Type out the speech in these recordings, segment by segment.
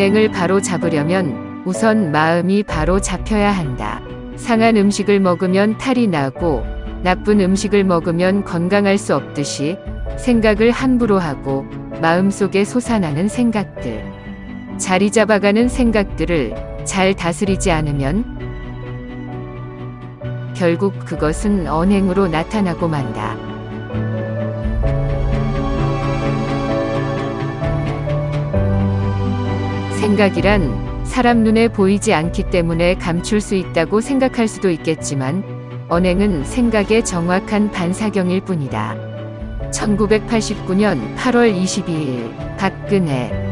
언행을 바로 잡으려면 우선 마음이 바로 잡혀야 한다. 상한 음식을 먹으면 탈이 나고 나쁜 음식을 먹으면 건강할 수 없듯이 생각을 함부로 하고 마음속에 솟아나는 생각들. 자리 잡아가는 생각들을 잘 다스리지 않으면 결국 그것은 언행으로 나타나고 만다. 생각이란 사람 눈에 보이지 않기 때문에 감출 수 있다고 생각할 수도 있겠지만 언행은 생각의 정확한 반사경일 뿐이다. 1989년 8월 22일 박근혜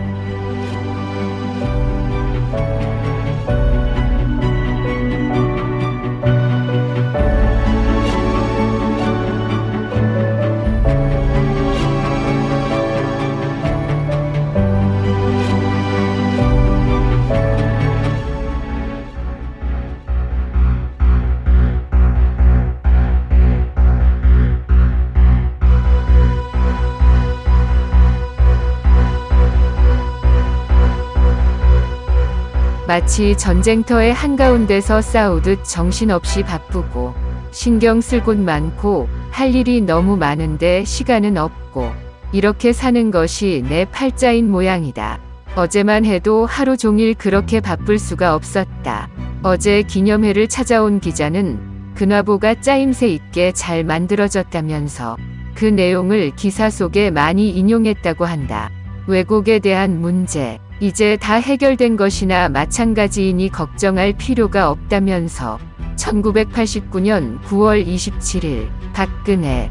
마치 전쟁터의 한가운데서 싸우듯 정신없이 바쁘고 신경 쓸 곳 많고 할 일이 너무 많은데 시간은 없고 이렇게 사는 것이 내 팔자인 모양이다. 어제만 해도 하루 종일 그렇게 바쁠 수가 없었다. 어제 기념회를 찾아온 기자는 근화보가 짜임새 있게 잘 만들어졌다면서 그 내용을 기사 속에 많이 인용했다고 한다. 왜곡에 대한 문제, 이제 다 해결된 것이나 마찬가지이니 걱정할 필요가 없다면서 1989년 9월 27일 박근혜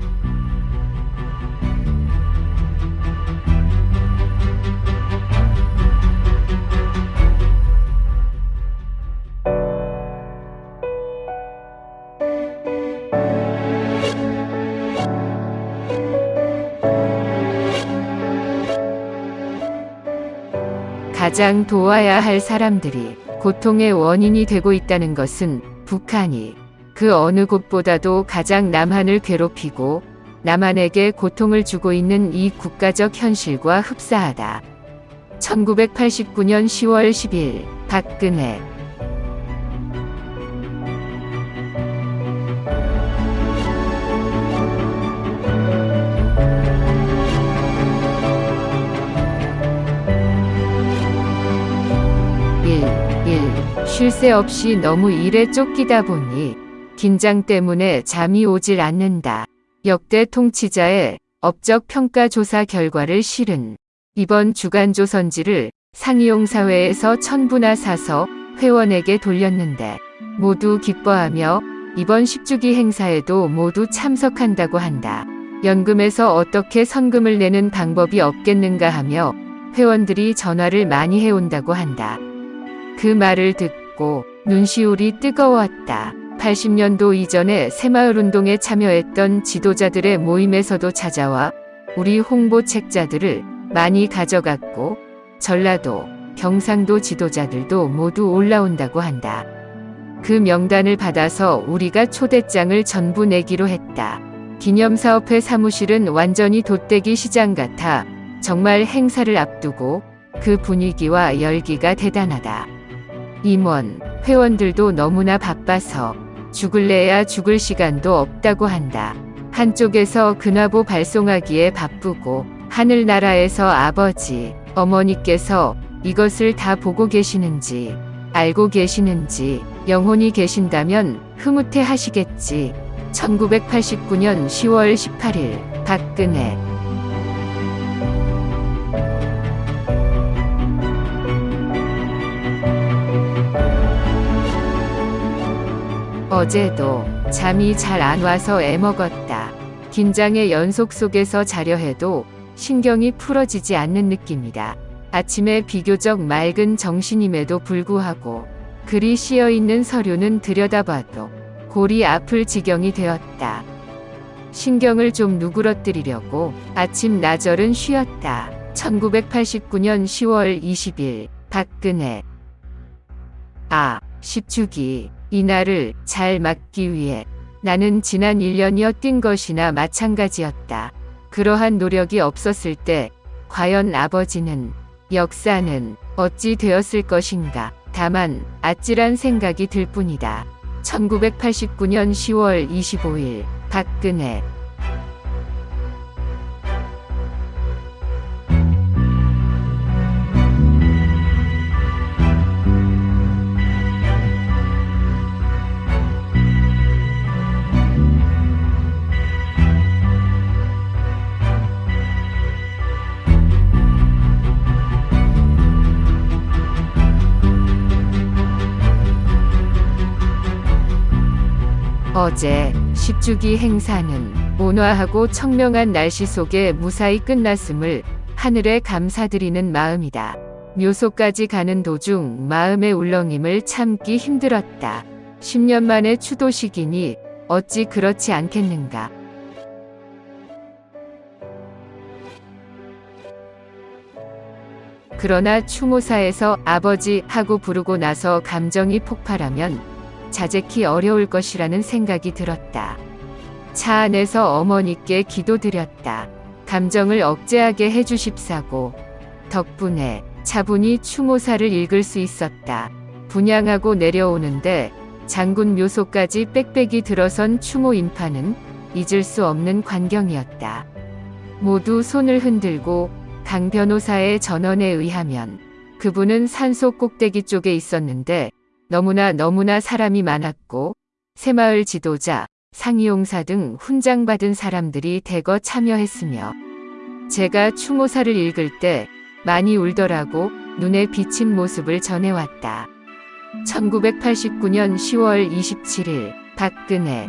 가장 도와야 할 사람들이 고통의 원인이 되고 있다는 것은 북한이 그 어느 곳보다도 가장 남한을 괴롭히고 남한에게 고통을 주고 있는 이 국가적 현실과 흡사하다. 1989년 10월 10일 박근혜 쉴 새 없이 너무 일에 쫓기다 보니 긴장 때문에 잠이 오질 않는다. 역대 통치자의 업적 평가 조사 결과를 실은 이번 주간 조선지를 상이용사회에서 천부나 사서 회원에게 돌렸는데 모두 기뻐하며 이번 10주기 행사에도 모두 참석한다고 한다. 연금에서 어떻게 선금을 내는 방법이 없겠는가 하며 회원들이 전화를 많이 해온다고 한다. 그 말을 듣고 눈시울이 뜨거웠다. 80년도 이전에 새마을운동에 참여했던 지도자들의 모임에서도 찾아와 우리 홍보 책자들을 많이 가져갔고 전라도, 경상도 지도자들도 모두 올라온다고 한다. 그 명단을 받아서 우리가 초대장을 전부 내기로 했다. 기념사업회 사무실은 완전히 돗대기 시장 같아 정말 행사를 앞두고 그 분위기와 열기가 대단하다. 임원, 회원들도 너무나 바빠서 죽을래야 죽을 시간도 없다고 한다. 한쪽에서 근화보 발송하기에 바쁘고 하늘나라에서 아버지, 어머니께서 이것을 다 보고 계시는지 알고 계시는지 영혼이 계신다면 흐뭇해 하시겠지. 1989년 10월 18일 박근혜 어제도 잠이 잘 안 와서 애먹었다. 긴장의 연속 속에서 자려 해도 신경이 풀어지지 않는 느낌이다. 아침에 비교적 맑은 정신임에도 불구하고 글이 씌어 있는 서류는 들여다봐도 골이 아플 지경이 되었다. 신경을 좀 누그러뜨리려고 아침 나절은 쉬었다. 1989년 10월 20일 박근혜 아, 10주기 이날을 잘 맞기 위해 나는 지난 1년여 뛴 것이나 마찬가지였다. 그러한 노력이 없었을 때 과연 아버지는 역사는 어찌 되었을 것인가. 다만 아찔한 생각이 들 뿐이다. 1989년 10월 25일 박근혜 어제 10주기 행사는 온화하고 청명한 날씨 속에 무사히 끝났음을 하늘에 감사드리는 마음이다. 묘소까지 가는 도중 마음의 울렁임을 참기 힘들었다. 10년 만의 추도식이니 어찌 그렇지 않겠는가. 그러나 추모사에서 아버지 하고 부르고 나서 감정이 폭발하면 자제키 어려울 것이라는 생각이 들었다. 차 안에서 어머니께 기도드렸다. 감정을 억제하게 해주십사고 덕분에 차분히 추모사를 읽을 수 있었다. 분양하고 내려오는데 장군 묘소까지 빽빽이 들어선 추모 인파는 잊을 수 없는 광경이었다. 모두 손을 흔들고 강 변호사의 전언에 의하면 그분은 산속 꼭대기 쪽에 있었는데 너무나 너무나 사람이 많았고 새마을 지도자, 상이용사 등 훈장받은 사람들이 대거 참여했으며 제가 추모사를 읽을 때 많이 울더라고 눈에 비친 모습을 전해왔다. 1989년 10월 27일 박근혜